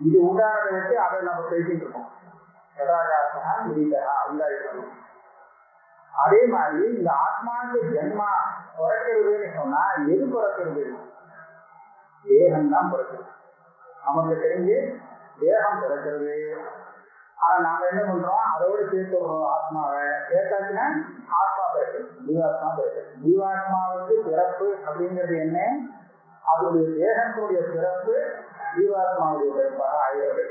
இது உண்டானதை வச்சு அதை நம்ம பேசிட்டு இருக்கோம் கடாகாசனா முடிந்தா உண்டாயிருக்கணும் அதே மாதிரி இந்த ஆத்மாவுக்கு ஜென்மா பிறக்கிறதுன்னு சொன்னா எது பிறக்கிறது தேகம் தான் பிறக்கிறது. நமக்கு தெரிஞ்சு தேகம் பிறக்கிறது. ஆனா நாங்க என்ன பண்றோம்? அதோட சேர்த்து விடுறோம் ஆத்மாவை சேர்த்தாச்சுன்னா ஆத்மா பிறகு ஜீவாத்மா பிறகு ஜீவாத்மாவுக்கு பிறப்பு அப்படிங்கிறது என்ன? அதனுடைய தேகத்தினுடைய பிறப்பு ஜீவாத்மாவுடைய பிறப்பாக ஆகிறது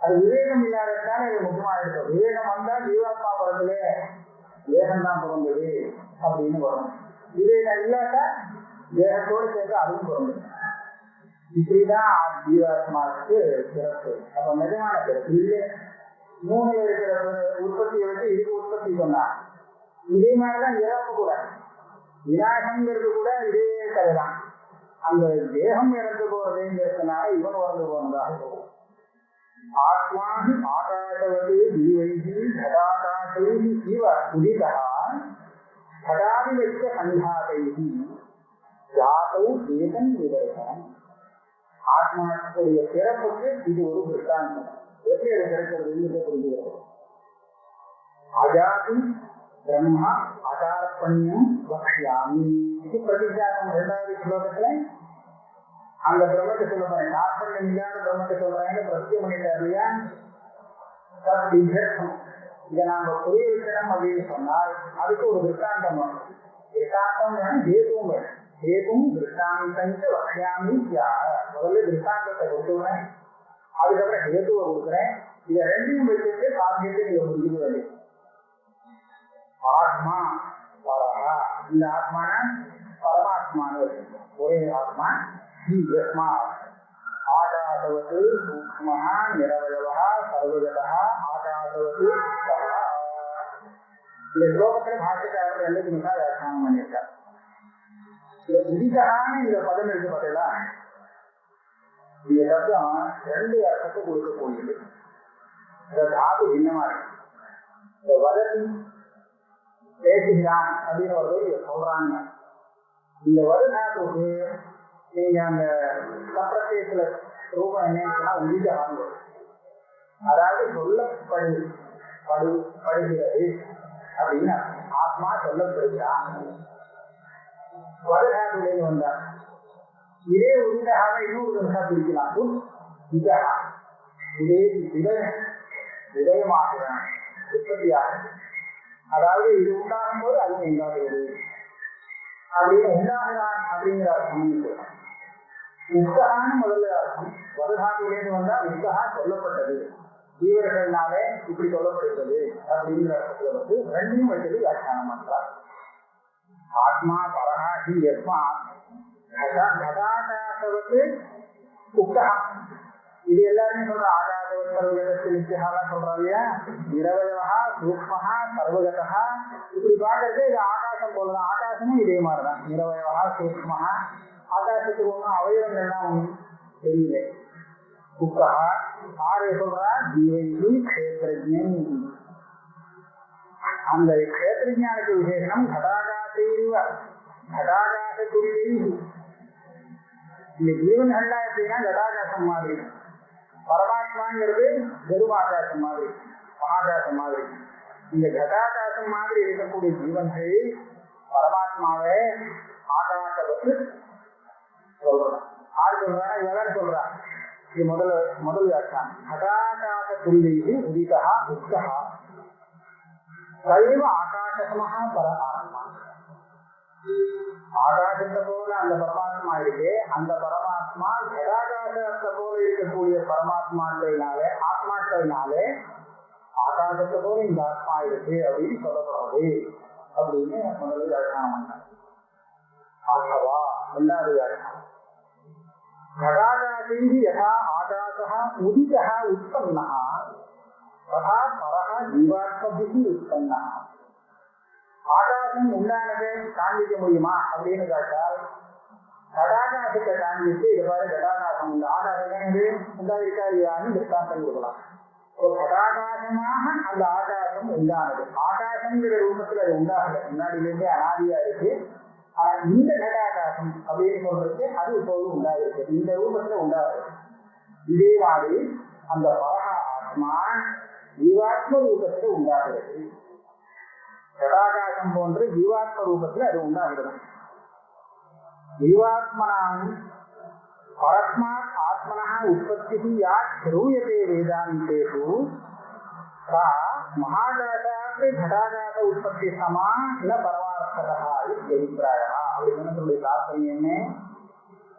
அது விவேகம் இல்லாததானே இது முக்கியமா இருக்கும் விவேகம் வந்தா ஜீவாத்மா பிறந்தது தேகம் தான் பிறந்தது அப்படின்னு வரும். விவேகம் இல்லாட்டா தேகத்தோடு சேர்த்து அதுவும் பிறந்தது. இப்படிதான் ஜீவாத்மாவுக்கு பிறப்பு அப்ப நிஜமான பிறப்பு இல்லை மூணுல இருக்கிற உற்பத்தியை வச்சு இதுக்கு உற்பத்தி சொன்னா இதே மாதிரிதான் இறப்பு கூட விநாசங்கிறது கூட இதே கதைதான் அந்த தேகம் இறந்து போறதுங்கிறதுனால இவன் இறந்து போனதாக போகும் ஆத்மாஹி ஆகாசவது ஜீவைகி கதாகாசைஹி இவ உதிதா கடாதிவச்ச சங்காதைஹி ஜாதௌ ஏதன் விதர்சனம் ஆத்மாவுடைய பிறப்புக்கு இது ஒரு திருஷ்டாந்தம் எப்படி அது பிறக்கிறது புரிஞ்சுக்கிறது அஜாதி பிரம்மா அகார்பண்யம் பக்ஷியாமி இது பிரதிஜாதம் இரண்டாவது ஸ்லோகத்துல. அந்த பிரம்மத்தை சொல்ல போறேன் ஆர்பண்யம் இல்லாத பிரம்மத்தை சொல்றாங்க பிரத்தியம் பண்ணிட்டார் இல்லையா தத்விதர்த்தம் இதை நாம புரிய வைக்கணும் அப்படின்னு சொன்னால் அதுக்கு ஒரு திருஷ்டாந்தம் வேணும் திருஷ்டாந்தம் வேணும் ஹேதுவும் வேணும் ஹேதும் திருஷ்டாந்தஞ்ச வக்ஷாமி முதல்ல திருஷ்டாந்தத்தை கொடுத்துடுறேன் அதுக்கப்புறம் ஹேதுவை கொடுக்குறேன் இதை ரெண்டையும் வச்சுட்டு காரியத்தை நீங்க புரிஞ்சுக்க வேண்டியது ஆத்மா பரமா இந்த ஆத்மான பரமாத்மான்னு ஒரே ஆத்மா யஸ்மா ஆகாசவத்து சூக்மஹ நிரவயவஹ சர்வஜதஹ ஆகாசவத்து இந்த ஸ்லோகத்துல பாஷக்காரர் ரெண்டு நிமிஷம் வியாக்கியானம் பண்ணியிருக்கார் உதிதகான இந்த பதம் இருக்கு பார்த்தீங்களா இந்த சப்தம் ரெண்டு அர்த்தத்தை கொடுக்கக்கூடியது இந்த தாது பின்னமா இருக்கு. இந்த வதத்தி பேசுகிறான் அப்படின்னு ஒரு சொல்றாங்க. இந்த வருதாத்துக்கு நீங்க அந்த சப்ரதேசத்துல ரூபம் என்னன்னா உதிதகான்னு வரும். அதாவது சொல்லப்படு படு படுகிறது அப்படின்னு ஆத்மா சொல்லப்படுகிறான் வருதாத்துலேருந்து வந்தார். இதே உதிதகாக இன்னொரு நிமிஷம் பிரிக்கலாம். உத் இதே விதய விதயமாகிறான் உற்பத்தியாகும் அதாவது இது உண்டாகும் போது அது உண்டாகிறது அப்படின்னு உண்டாகிறான் அப்படிங்கிற அர்த்தம் உத்தகான்னு முதல்ல அர்த்தம். வததாத்திலேருந்து வந்தா உத்தகா சொல்லப்பட்டது. ஜீவர்கள்னாலே இப்படி சொல்லப்படுகிறது அப்படிங்கிற அர்த்தத்துல வந்து ரெண்டையும் வச்சது வியாக்கியானம் பண்றார் ஆத்மா பரஹா ஹி யஸ்மா கதாகாசவத்து உத்தகா இது எல்லாருமே சொல்ற ஆகாசவத் சர்வகதத்து நித்தியகாலாம் சொல்றா இல்லையா நிரவயவா சூக்மஹா சர்வகதா இப்படி பாக்குறது இது ஆகாசம் போலதான் ஆகாசமும் இதே மாதிரிதான் நிரவயவா சூக்மஹா ஆகாசத்துக்கு ஒன்றும் அவயவங்கள்லாம் ஒன்றும் தெரியல உக்கஹா ஆறு சொல்றா ஜீவைகி கஷேத்திரஜன் அந்த கஷேத்திரஜானுக்கு விசேஷம் கடாகாசைவ கடாகாச துரியை இந்த ஜீவன்கள்லாம் எப்படின்னா லடாகாசம் மாதிரி. பரமாத்மாங்கிறது கருமாகாசம் மாதிரி மகாகாசம் மாதிரி. இந்த கதாகாசம் மாதிரி இருக்கக்கூடிய ஜீவன்கள் பரமாத்மாவை ஆகாசத்தை பற்றி சொல்றோம் ஆறு சொல்றாங்க இவன் சொல்றான். இது முதல்ல முதல் வியாக்கியம் கடாகாச துல்லிக்கு உதிதா உத்தகா சைவ ஆகாசமஹா பரமாத்மா ஆகாசத்தை போல அந்த பரமாத்மா இருக்கு அந்த பரமாத்மா ஜடாகாசத்தை போல இருக்கக்கூடிய பரமாத்மாக்களினாலே ஆத்மாக்களினாலே ஆகாசத்தை போல இந்த ஆத்மா இருக்கு அப்படின்னு சொல்லப்படுறது அப்படின்னு முதல்ல வியாக்கியானம் பண்ணார் ஆகவா ரெண்டாவது வியாக்கியானம் घटाकाशैः यथा आकाशः उदितः उत्पन्नः तथा परः जीवात्मभिः उत्पन्नः ஆகாசம் உண்டானதை காண்பிக்க முடியுமா? அப்படின்னு கேட்டால் கடாகாசத்தை காண்பித்து இதுவாறு பாரு கடாகாசம் உண்டு. ஆகாசம் என்னது உண்டாயிருக்கா இல்லையான்னு திருஷ்டாந்தம் கொடுக்கலாம். கடாகாசமாக அந்த ஆகாசம் உண்டானது. ஆகாசங்கிற ரூபத்துல அது உண்டாகல. முன்னாடியிலிருந்தே அனாதியா இருக்கு. ஆனா இந்த கடாகாசம் அப்படின்னு சொல்றது அது இப்போது உண்டாயிருக்கு. இந்த ரூபத்துல உண்டாகுது இதே மாதிரி அந்த பரகா ஆத்மா ஜீவாத்ம ரூபத்துல உண்டாகிறது. கடாகாசம் போன்று ஜீவாத்ம ரூபத்துல அது உண்டாகிறது. ஜீவாத்மனான் பரஸ்மாத் ஆத்மனா உற்பத்தி யா ஸ்ரூயதே வேதாந்தேஷு சா மகாகாசாத்து கடாகாச உற்பத்தி சமா இல்ல பரமார்த்ததா அபிப்பிராயா அப்படின்னு தாற்பயம் என்ன?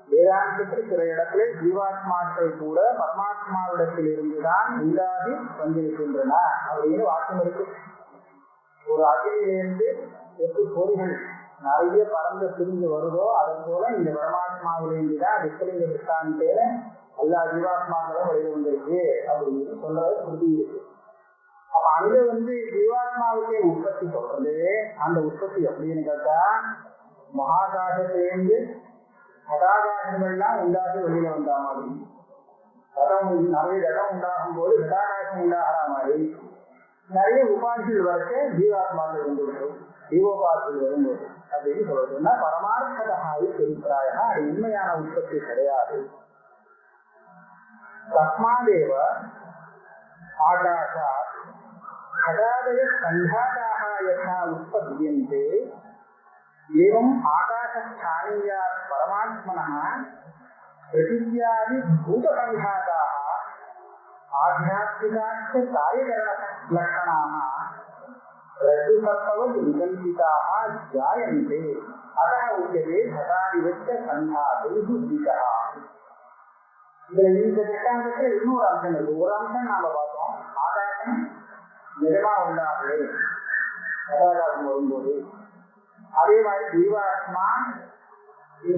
வேதாந்தத்தில் சில இடத்துல ஜீவாத்மாக்கள் கூட பரமாத்மாவிடத்தில் இருந்துதான் உண்டாகி வந்திருக்கின்றன அப்படின்னு வாக்கம் இருக்கு. ஒரு அகிலிருந்து எப்படி பொறிகள் நிறைய பறந்து பிரிஞ்சு வருதோ அதன் போல இந்த பரமாத்மாவிலேருந்து தான் விஸ்வலிங்க திருஷ்டாந்தேல எல்லா ஜீவாத்மாக்களும் வழிவந்திருக்கு அப்படின்னு சொல்றது புரிஞ்சு இருக்கு. அப்ப அங்க வந்து ஜீவாத்மாவுக்கே உற்பத்தி சொல்றது. அந்த உற்பத்தி எப்படின்னு கேட்டா மகாகாசத்திலேருந்து கதாகாசங்கள்லாம் உண்டாகி வெளியில வந்தா மாதிரி. கடம் நிறைய இடம் உண்டாகும் போது கதாகாசம் உண்டாகிற மாதிரி. நிறைய உபாதிகள் வரக்க ஜீவாத்மாக்கள் வந்துவிடும் ஜீவோபாதிகள் வரும்போது அப்படின்னு சொல்றதுன்னா பரமார்த்தகாய் பெருப்பிராயா அது உண்மையான உற்பத்தி கிடையாது. தஸ்மாதேவ ஆகாஷா கடாதய கண்டாதாக யதா உற்பத்தியந்தே. ஏவம் ஆகாஷஸ்தானீயா பரமாத்மனா பிருத்திவியாதி பூதகண்டாதாக आध्यात्मिकाश्च कार्यकरणलक्षणाः रज्जुसर्पवद् विकल्पिताः जायन्ते अतः उच्यते घटादिवच्च सन्धातैः उदितः இதுல இந்த திட்டாந்தத்துல இன்னொரு அம்சம் இருக்கு ஒரு அம்சம் நாம பார்த்தோம் ஆகாசம் நிஜமா உண்டாகலே கதாகாசம் வரும்போது அதே மாதிரி ஜீவாத்மா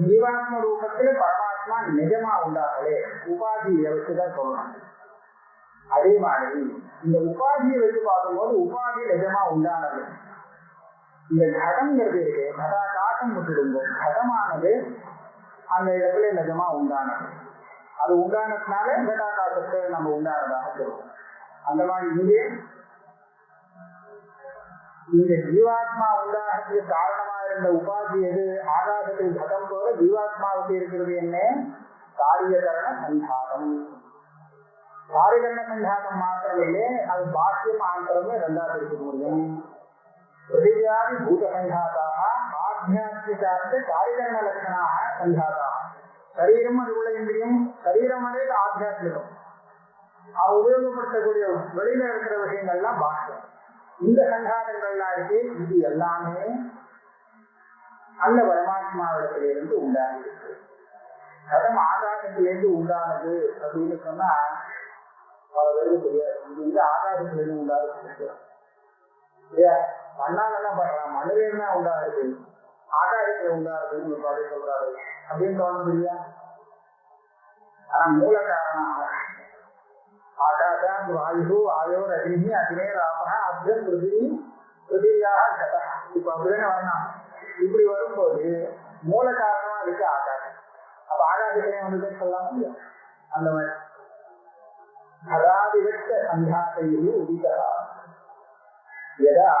ஜீவாத்ம ரூபத்துல பரமாத்மா நிஜமா உண்டாகலே உபாதியை வச்சுதான் சொல்லணும் அதே மாதிரி இந்த உபாதியை வச்சு பார்க்கும்போது உபாதி நிஜமா உண்டானது. இந்த கடங்கிறது இருக்கு காட்டம் விட்டுடுங்க கடமானது அந்த இடத்துல நிஜமா உண்டானது. அது உண்டானதுனால காட்டத்தை நம்ம உண்டானதாக சொல்லுவோம் அந்த மாதிரி இங்கே இந்த ஜீவாத்மா உண்டாகிறதுக்கு காரணமா இருந்த உபாதி எது? ஆகாசத்தில் கதம் போல ஜீவாத்மாவுக்கு இருக்கிறது என்ன? காரியகரண சந்தானம் காரியகரண சந்தானம் மாத்திரமில்லை அது பாக்கியம் ஆந்திரமே ரெண்டா பிரிக்க முடியும் பிருத்திவியாதி பூத சங்காத்தாக ஆத்தியாத்மிகார்த்த காரியகரண லட்சணாக சங்காத்தாக சரீரம் அது உள்ள இந்திரியம் சரீரம் అనేది ஆத்தியாத்மிகம் அவ உபயோகப்படுத்தக்கூடிய வெளியில இருக்கிற விஷயங்கள்லாம் பாக்கியம் இந்த சங்காதங்கள்லாம் இருக்கு இது எல்லாமே அந்த பரமாத்மாவிடத்திலிருந்து உண்டாகி இருக்கு கதம் ஆகாசத்திலிருந்து உண்டானது அப்படின்னு சொன்னா பல பேருக்கு தெரியாது இது வந்து ஆகாசத்திலிருந்து இல்லையா? மண்ணால என்ன பண்றான்? மண்ணில என்ன உண்டாகுது. ஆகாசத்துல உண்டாகுதுன்னு ஒரு பாடி சொல்றாரு. அப்படின்னு தோணுது இல்லையா? ஆனா மூல காரணம் ஆகாசாத் வாயு ஆயோர் அக்னி அக்னேராபக அப்ய பிருத்திவி பிருத்திவியாக கதா இப்ப அப்படிதானே வரணும் இப்படி வரும்போது மூல காரணமா இருக்கு ஆகாசம் அப்ப ஆகாசத்திலே வந்து சொல்லலாம்? அந்த மாதிரி. கதாதிவச்ச சந்தாத்தையில் உதிதா யதா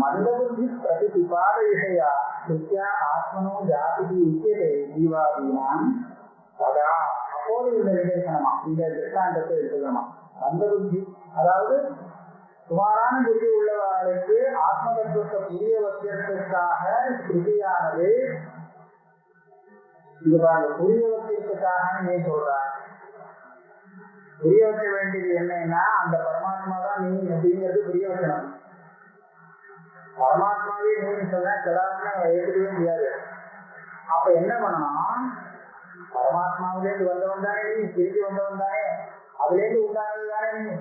மந்தபுத்தி பிரதிபாத விஷயா நித்யா ஆத்மனோ ஜாதி உச்சியதே ஜீவாதீனாம்? ததா அப்போது இந்த நிதர்சனமா இந்த திருஷ்டாந்தத்தை எடுத்துக்கணுமா? மந்தபுத்தி அதாவது சுமாரான புத்தி உள்ளவர்களுக்கு ஆத்ம தத்துவத்தை புரிய வைக்கிறதுக்காக ஸ்ருதியானது இது பாருங்க புரிய வைக்கிறதுக்காக நீ சொல்றாங்க புரிய வைக்க வேண்டியது என்னன்னா அந்த பரமாத்மா தான் நீ அப்படிங்கிறது புரிய வைக்கணும் பரமாத்மாவே நீ சொன்னா கடாத்மா ஏற்றுக்கவே முடியாது. அப்ப என்ன பண்ணணும் பரமாத்மாவிலேருந்து வந்தவன் தானே நீ திரும்பி வந்தவன் தானே. அதுலேருந்து உண்டானது தானே நீ.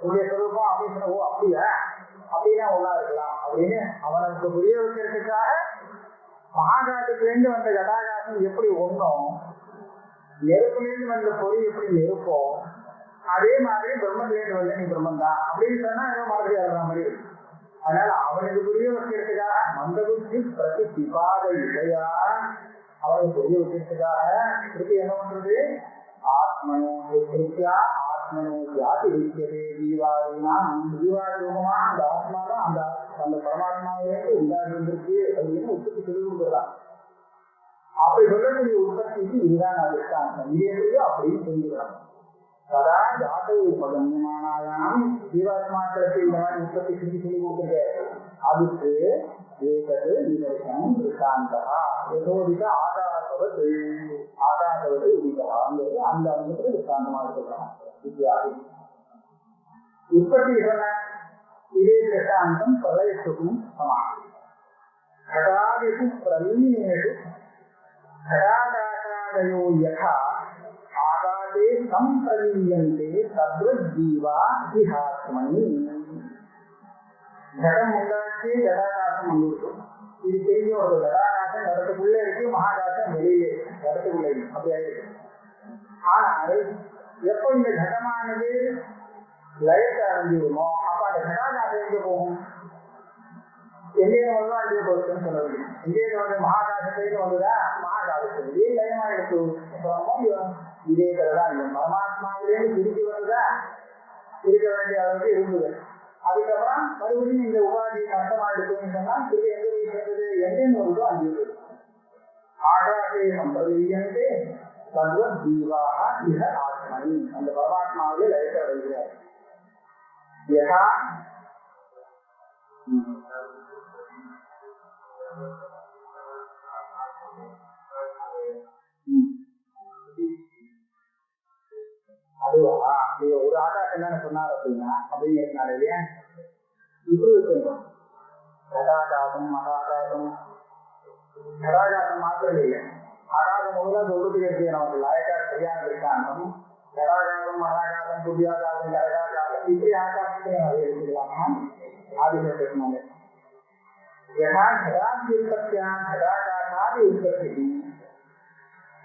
உடைய சொரூபம் அப்படின்னு சொன்ன ஓ அப்படியா? அப்படின்னா ஒன்னா இருக்கலாம். அப்படின்னு அவனுக்கு புரிய வைக்கிறதுக்காக மகாகாசத்திலேருந்து வந்த கடாகாசம் எப்படி ஒன்றும் நெருப்புலேருந்து வந்த பொறி எப்படி நெருப்போம் அதே மாதிரி பிரம்மத்திலேருந்து வந்த நீ பிரம்மன் தான் அப்படின்னு சொன்னா ஏதோ மாதிரி மாதிரி இருக்கு. அதனால அவனுக்கு புரிய வைக்கிறதுக்காக மந்த புத்தி பிரதி பிபாத இல்லையா அவனுக்கு புரிய வைக்கிறதுக்காக திருப்பி என்ன பண்றது? ஆத்மனோ திருப்தியா ஆத்மனோ ஜாதி இருக்கிறது ஜீவாதினா ஜீவாதி ரூபமா அந்த ஆத்மா தான் அந்த அந்த பரமாத்மாவிலேருந்து உண்டாகி வந்திருக்கு அப்படின்னு உற்பத்தி சொல்லி கொடுக்குறான் அப்படி சொல்லக்கூடிய உற்பத்திக்கு இதுதான் அதிர்ஷ்டாந்தம் இது அப்படின்னு புரிஞ்சுக்கலாம் சதா ஜாதையை பதஞ்சமானாயாம் ஜீவாத்மாக்களுக்கு இந்த மாதிரி உற்பத்தி செஞ்சு சொல்லி கொடுத்துருக்காரு அதுக்கு ஏகது நிதர்சனம் திருஷ்டாந்தகா எதோதிக ஆதாரத்தோடு ஆதாரத்தோடு உதிகளாங்கிறது அந்த அங்கத்துல திருஷ்டாந்தமா இருக்கிறாங்க வித்தியாதி உற்பத்தி இதே திருஷ்டாந்தம் பிரளயத்துக்கும் சமாதி கடாதிக்கும் பிரவீணேஷு கடாகாஷாதயோ யகா आकाशे सम्प्रलीयन्ते तद्वज्जीवा इहात्मनि ஜடம் உண்டாச்சு ஜடாகாசம் வந்துருக்கு இது தெரிஞ்ச ஒரு ஜடாகாசம் இடத்துக்குள்ளே இருக்கு மகாகாசம் வெளியிலே இடத்துக்குள்ளே இருக்கு அப்படி ஆயிருக்கு ஆனால் எப்போ இந்த கடமானது லயத்தை அடைஞ்சிருமோ அப்ப அந்த ஜடாகாசம் எங்க போகும் எங்கேயும் வந்து அங்கே போச்சுன்னு சொல்ல முடியும் எங்கேயும் வந்து மகாகாசத்துலேருந்து வந்துதா மகாகாசத்துலேயே லயமா எடுத்து அப்புறம் இதே கதைதான் இல்லை பரமாத்மாவிலேருந்து திருப்பி வந்ததா இருக்க வேண்டிய அளவுக்கு இருந்தது அதுக்கப்புறம் மறுபடியும் இந்த உபாதி நஷ்டமா எடுக்குன்னு சொன்னா திருப்பி எங்க போய் சேர்ந்தது எங்கேன்னு வருதோ அங்கே ஆகாசே சம்பிரதீயந்தே சர்வ ஜீவாக இக ஆத்மனி அந்த பரமாத்மாவிலே லயத்தை அடைகிறார் யதா அதுவா நீங்க ஒரு ஆகாசம் தானே சொன்னார் அப்படின்னா அப்படிங்கிறதுனால இல்லையா இப்படி வச்சுருந்தோம் கடாகாசம் மகாகாசம் கடாகாசம் மாத்திரம் இல்லை ஆகாசம் முதல்ல சொல்றதுக்கு இருக்கு நமக்கு லாயக்கா சரியான இருக்காங்க கடாகாசம் மகாகாசம் புதியாகாசம் கரகாகாசம் இப்படி ஆகாசத்தை அதை எடுத்துக்கலாமா ஆதிசத்தினால यथा घटाद्युत्पत्त्या घटाकाशादि उत्पत्तिः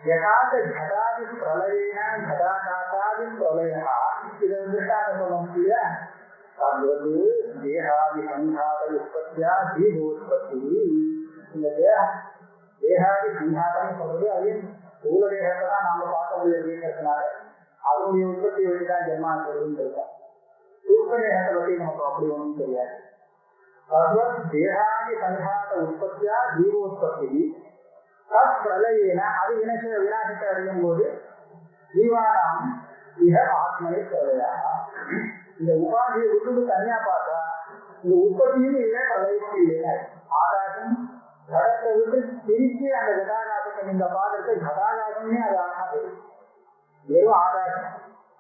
यथा च घटादि प्रलयेन घटाकाशादि प्रलयः இது திருஷ்டாந்த சொல்லணும் இல்லையா தத்வது தேகாதி சங்காத உற்பத்தியா தீபோத்பத்தி இந்த தேகம் தேகாதி சங்காதம் சொல்றது அது ஸ்தூல தேகத்தை தான் நாம பார்க்க முடியும் அப்படிங்கிறதுனால அதனுடைய உற்பத்தி வச்சு தான் ஜென்மாங்கிறதுன்னு இருக்கோம் சூக்ம தேகத்தை பத்தி நமக்கு அப்படி ஒன்றும் தெரியாது தத்வத் தேகாதி சங்காத உற்பத்தியா ஜீவோத்பத்தி தத் பிரளயேன அது வினச விநாசத்தை அடையும் போது ஜீவானாம் இக ஆத்மனை பிரளயா இந்த உபாதியை விட்டுட்டு தனியா பார்த்தா இந்த உற்பத்தியும் இல்லை பிரளயமும் இல்லை. ஆகாசம் கடத்தை விட்டு திருப்பி அந்த கதாகாசத்தை இந்த பாதத்தை கதாகாசம்னே அது ஆகாது. வெறும் ஆகாசம்.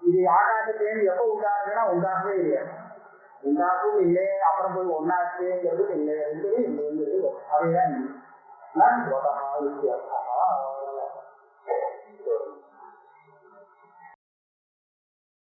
இது ஆகாசத்திலேருந்து எப்போ உண்டாகுதுன்னா உண்டாகவே இல்லை உண்டாகவும் இல்லை அப்புறம் போய் ஒன்னாச்சுங்கிறது இல்லை ரெண்டுமே இல்லைங்கிறது அதுதான் இல்லை நான் வித்தியாசம்